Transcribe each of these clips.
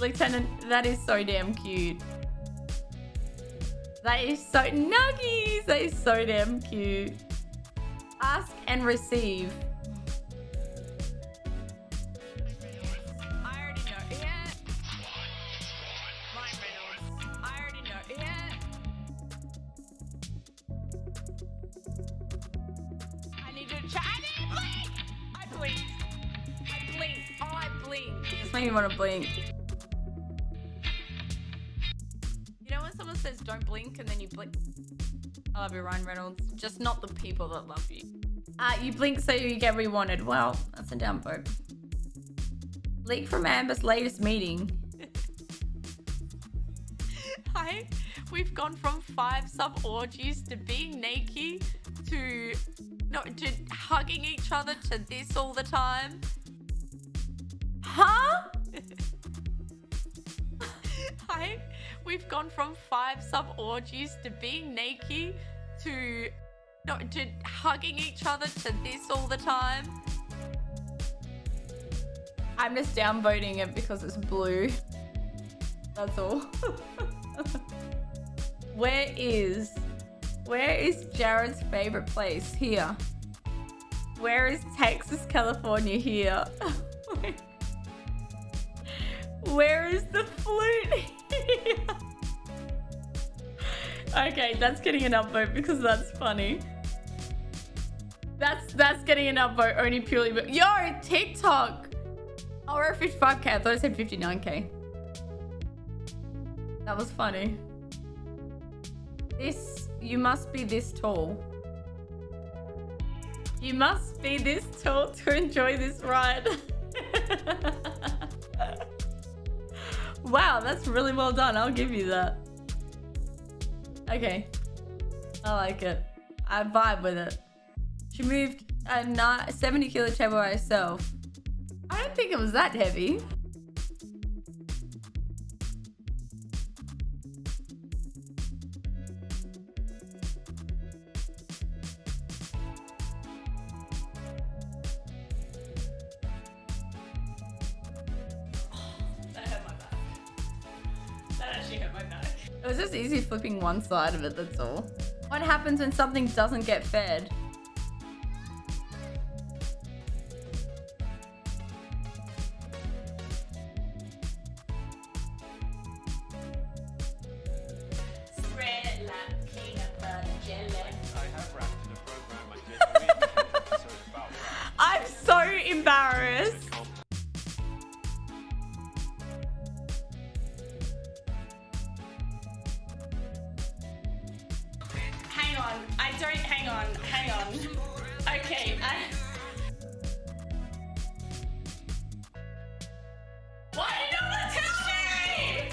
Lieutenant, that is so damn cute. That is so nuggies. That is so damn cute. Ask and receive. I already know. Yeah. I already know. Yeah. I need to chat. I need to blink. I blinked. Oh. Just made me want to blink. Someone says don't blink and then you blink? I love you, Ryan Reynolds. Just not the people that love you. Uh, you blink so you get what you wanted. Well, that's a down vote. Leak from Amber's latest meeting. Hi. We've gone from five sub orgies to being naked to no to hugging each other to this all the time. Huh? Hi. We've gone from five sub orgies to being naked to not to hugging each other to this all the time. I'm just downvoting it because it's blue. That's all. where is where is Jared's favorite place? Here. Where is Texas, California? Here. where is the flute? Okay, that's getting an upvote because that's funny. That's that's getting an upvote only purely but yo TikTok. Oh, we're at 55k. I thought I said 59k. That was funny. This, you must be this tall. You must be this tall to enjoy this ride. wow, that's really well done. I'll give you that. Okay. I like it. I vibe with it. She moved a ni- 70 kilo table by herself. I don't think it was that heavy. It was just easy flipping one side of it, that's all. What happens when something doesn't get fed? On. I don't. Hang on. Hang on. Okay. I... Why did no one tell me?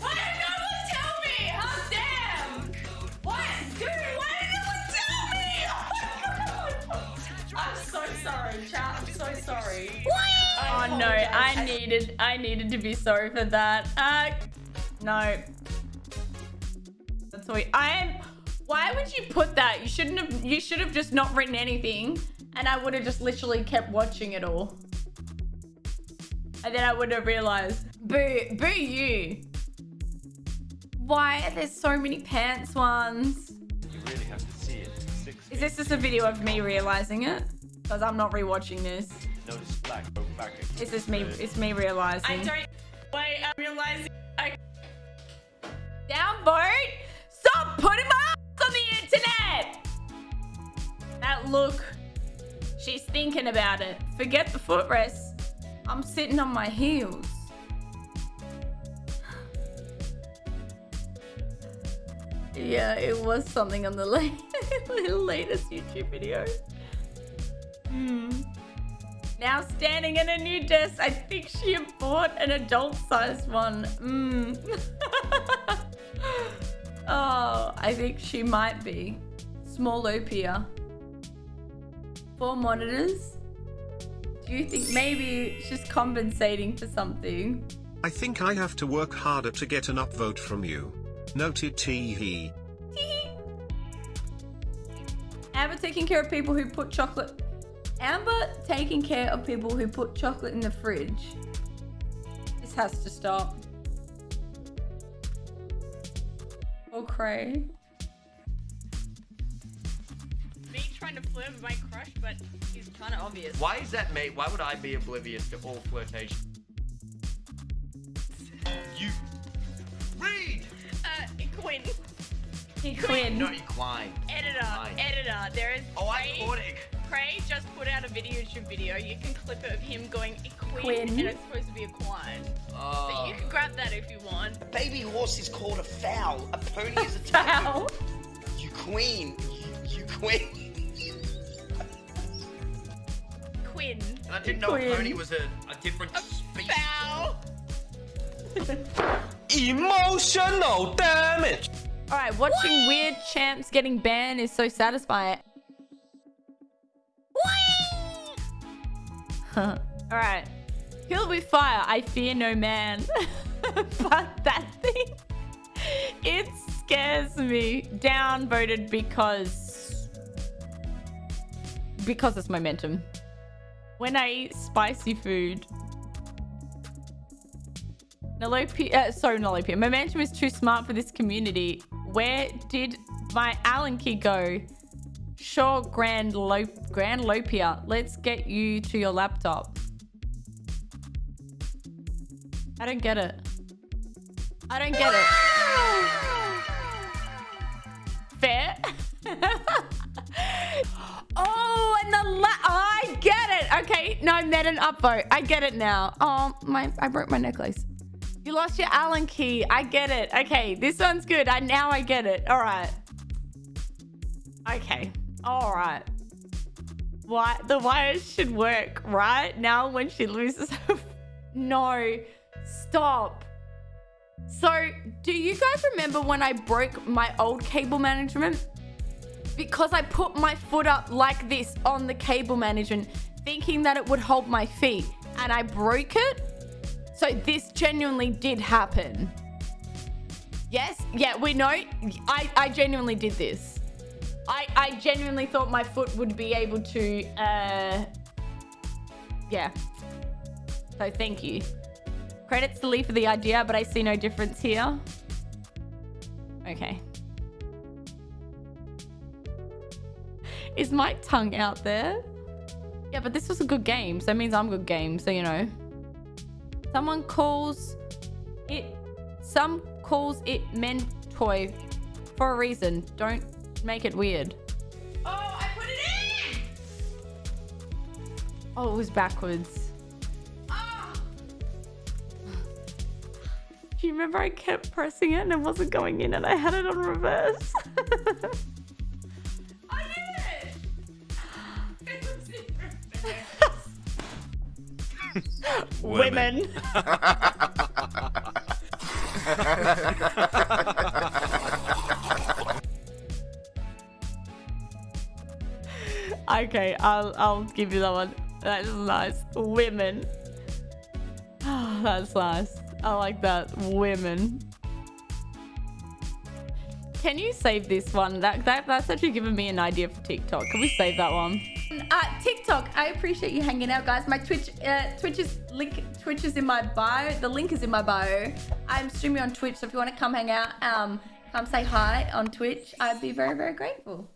Why did no one tell me? How damn? What? Dude, why did no one tell me? Oh my God. I'm so sorry, chat. I'm so sorry. I Oh no. I needed I needed to be sorry for that. Uh no. That's what I am why would you put that? You shouldn't have you should have just not written anything and I would have just literally kept watching it all. And then I would have realized. Boo boo you. Why are there so many pants ones? You really have to see it. Six Is this just a video of me realizing it? Because I'm not rewatching this. Notice black, oh, go back. It's just me it's me I realizing. don't. Wait, I'm realizing. I Downvote! Stop putting my That look. She's thinking about it. Forget the footrest. I'm sitting on my heels. Yeah, it was something on the latest YouTube video. Hmm. Now standing in a new desk, I think she bought an adult-sized one. Hmm. oh, I think she might be. Small Opia. Four monitors. Do you think maybe she's compensating for something? I think I have to work harder to get an upvote from you. Noted tee hee. Amber taking care of people who put chocolate. Amber taking care of people who put chocolate in the fridge. This has to stop. Or Cray. Trying to flirt with my crush, but he's kind of obvious. Why is that mate? Why would I be oblivious to all flirtation? You read. Uh, Quinn, He Quinn. No, equine. editor, Fine. editor. There is. Oh, I Craig- caught it. Craig just put out a video YouTube video. You can clip it of him going Quinn, Quinn. and it's supposed to be a quine. So Oh. you can grab that if you want. Baby horse is called a fowl. A pony is a Foul. tattoo. You queen. You, you queen. I didn't know Quinn. a pony was a, a different species. Emotional damage. All right, watching weird champs getting banned is so satisfying. Huh. All right. Killed with fire, I fear no man. but that thing, it scares me. Downvoted because because it's momentum. When I eat spicy food, Nolopia, uh, sorry, Nolopia. Momentum is too smart for this community. Where did my Allen key go? Sure, Grand Lo Grand Lopia. Let's get you to your laptop. I don't get it. I don't get it. Fair. oh, and the la- I get No, met an upvote. I get it now. Oh, my, I broke my necklace. You lost your Allen key. I get it. Okay, this one's good. I now I get it. All right. Okay. All right. Why the wires should work right now when she loses her. no, stop. So, do you guys remember when I broke my old cable management? Because I put my foot up like this on the cable management, thinking that it would hold my feet, and I broke it. So this genuinely did happen. Yes, yeah, we know. I, I genuinely did this. I, I genuinely thought my foot would be able to, uh, yeah. So thank you. Credits to Lee for the idea, but I see no difference here. Okay. Is my tongue out there? Yeah, but this was a good game, so it means I'm good game, so you know. Someone calls it some calls it men toy for a reason. Don't make it weird. Oh, I put it in. Oh, it was backwards. Oh, Do you remember I kept pressing it and it wasn't going in and I had it on reverse? Women. okay, I'll I'll give you that one. That is nice. Women. That's nice. I like that. Women. Can you save this one? That, that that's actually given me an idea for TikTok. Can we save that one? Uh, TikTok. I appreciate you hanging out, guys. My Twitch, uh, Twitch is link. Twitch is in my bio. The link is in my bio. I'm streaming on Twitch, so if you want to come hang out, um, come say hi on Twitch. I'd be very, very grateful.